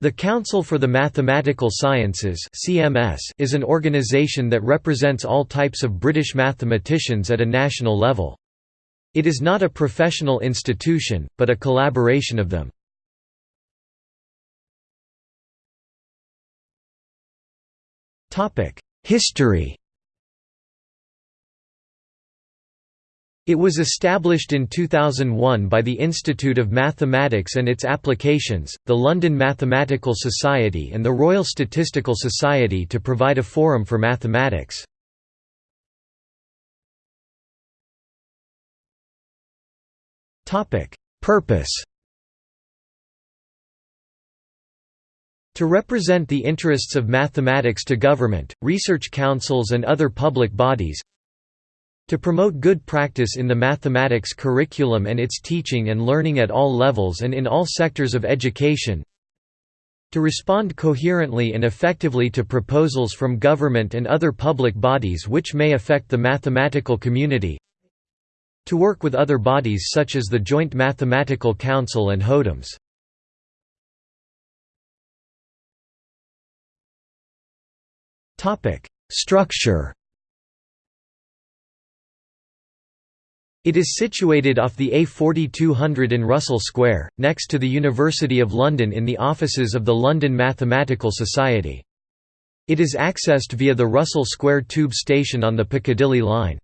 The Council for the Mathematical Sciences (CMS) is an organisation that represents all types of British mathematicians at a national level. It is not a professional institution, but a collaboration of them. Topic: History It was established in 2001 by the Institute of Mathematics and its Applications, the London Mathematical Society and the Royal Statistical Society to provide a forum for mathematics. Purpose To represent the interests of mathematics to government, research councils and other public bodies to promote good practice in the mathematics curriculum and its teaching and learning at all levels and in all sectors of education to respond coherently and effectively to proposals from government and other public bodies which may affect the mathematical community to work with other bodies such as the Joint Mathematical Council and HODOMS. Structure It is situated off the A4200 in Russell Square, next to the University of London in the offices of the London Mathematical Society. It is accessed via the Russell Square tube station on the Piccadilly line.